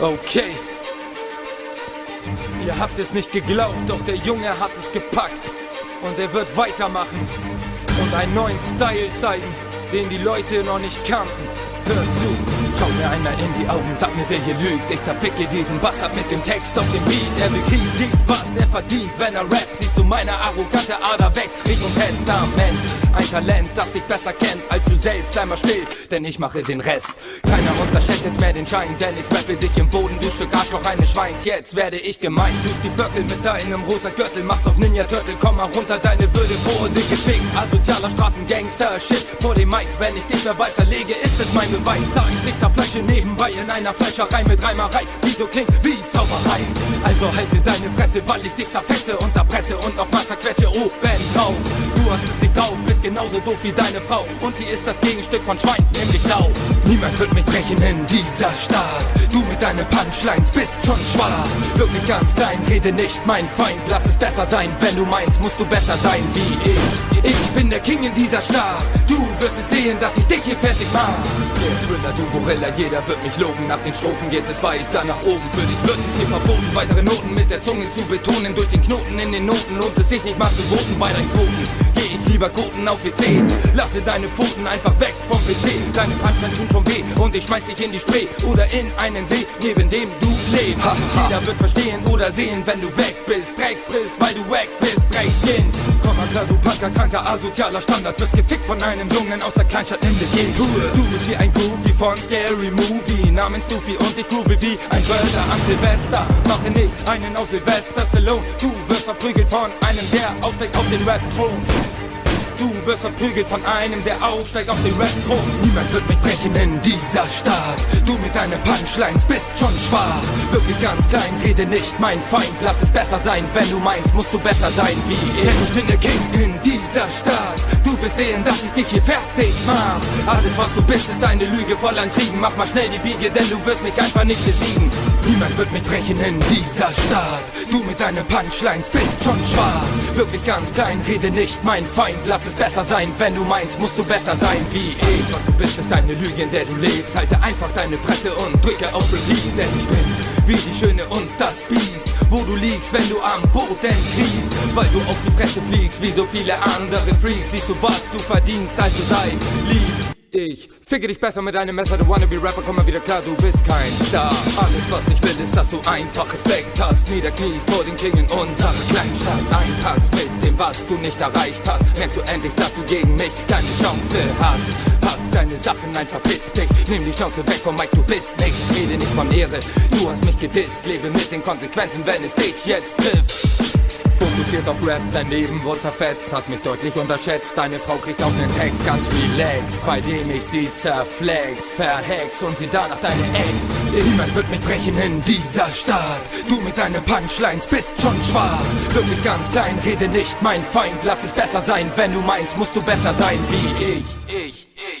Okay. Ihr habt es nicht geglaubt, doch der Junge hat es gepackt. Und er wird weitermachen und einen neuen Style zeigen, den die Leute noch nicht kannten. Hör zu, schau mir einer in die Augen, sag mir, wer hier lügt. Ich zerficke diesen Bastard mit dem Text auf dem Beat. Er will Krieg, sieht, was er verdient, wenn er rappt. Siehst du, meine arrogante Ader wächst Richtung Testament. Ein Talent, das dich besser kennt als du selbst. Sei mal still, denn ich mache den Rest. Keiner unterschätzt jetzt mehr den Schein, denn ich rappe dich im Boden, du Stück Arschloch eines Schweins. Jetzt werde ich gemein, du die Viertel mit deinem rosa Gürtel, machst auf Ninja Turtle, komm mal runter, deine Würde wurde gefickt. Asozialer Straßengangster, Shit vor dem Mic, wenn ich dich dabei zerlege, ist es mein Beweis. Da ich dich zerfleische nebenbei in einer Fleischerei mit Reimerei, die so klingt wie Zauberei. Also halte deine Fresse, weil ich dich zerfetze und erpresse und nochmal genauso doof wie deine Frau und sie ist das Gegenstück von Schwein, nämlich Sau. Niemand wird mich brechen in dieser Stadt. Du mit deinen Punchlines bist schon schwach. Wirklich ganz klein, rede nicht mein Feind. Lass es besser sein, wenn du meinst, musst du besser sein wie ich. Ich bin der King in dieser Stadt. Du wirst es sehen, dass ich dich hier fertig mach. Thriller, du Gorilla, jeder wird mich loben. Nach den Strophen geht es weiter nach oben. Für dich wird es hier verboten, weitere Noten mit der Zunge zu betonen. Durch den Knoten in den Noten lohnt es sich nicht mal zu voten bei deinen Quoten. Lieber Koten auf WC. Lasse deine Pfoten einfach weg vom PC. Deine Punchlines tun schon weh und ich schmeiß dich in die Spree oder in einen See, neben dem du lebst. Jeder wird verstehen oder sehen, wenn du weg bist. Dreck frisst, weil du weg bist, Dreckskind. Komm mal klar, du Punker, kranker, asozialer Standard. Wirst gefickt von einem Jungen aus der Kleinstadt in Gegend. Du bist wie ein Groupie von Scary Movie. Namens Luffy und ich groove wie ein Brother am Silvester. Mache nicht einen auf Silvester Stallone. Du wirst verprügelt von einem, der aufsteigt auf den Rap-Thron. Du wirst verprügelt von einem, der aufsteigt auf den Rap-Thron. Niemand wird mich brechen in dieser Stadt. Du mit deinen Punchlines bist schon schwach. Wirklich ganz klein, rede nicht mein Feind. Lass es besser sein, wenn du meinst, musst du besser sein wie ich. Denn ich bin der King in dieser Stadt. Du wirst sehen, dass ich dich hier fertig mach. Alles, was du bist, ist eine Lüge voll an Trieben. Mach mal schnell die Biege, denn du wirst mich einfach nicht besiegen. Niemand wird mich brechen in dieser Stadt. Du mit deinen Punchlines bist schon schwach. Wirklich ganz klein, rede nicht mein Feind. Lass es besser sein, wenn du meinst, musst du besser sein wie ich. Was du bist, ist eine Lüge, in der du lebst. Halte einfach deine Fresse und drücke auf Repeat, denn ich bin wie die Schöne und das Biest. Wo du liegst, wenn du am Boden kriegst, weil du auf die Fresse fliegst, wie so viele andere Freaks. Siehst du, was du verdienst, also sei lieb. Ich ficke dich besser mit einem Messer, du Wannabe-Rapper, komm mal wieder klar, du bist kein Star. Alles, was ich will, ist, dass du einfach Respekt hast. Niederkniest vor den King in unserer Kleinstadt. Einpackst mit dem, was du nicht erreicht hast. Merkst du endlich, dass du gegen mich keine Chance hast. Pack deine Sachen ein, verpiss dich. Nimm die Schnauze weg vom Mike, du bist nicht. Rede nicht von Ehre, du hast mich gedisst. Lebe mit den Konsequenzen, wenn es dich jetzt trifft. Fokussiert auf Rap, dein Leben wurde zerfetzt, hast mich deutlich unterschätzt. Deine Frau kriegt auch nen Text ganz relaxed, bei dem ich sie zerflex, verhex und sie danach deine Ex. Niemand wird mich brechen in dieser Stadt. Du mit deinen Punchlines bist schon schwach. Wirklich ganz klein, rede nicht mein Feind. Lass es besser sein, wenn du meinst, musst du besser sein wie ich. Ich, ich.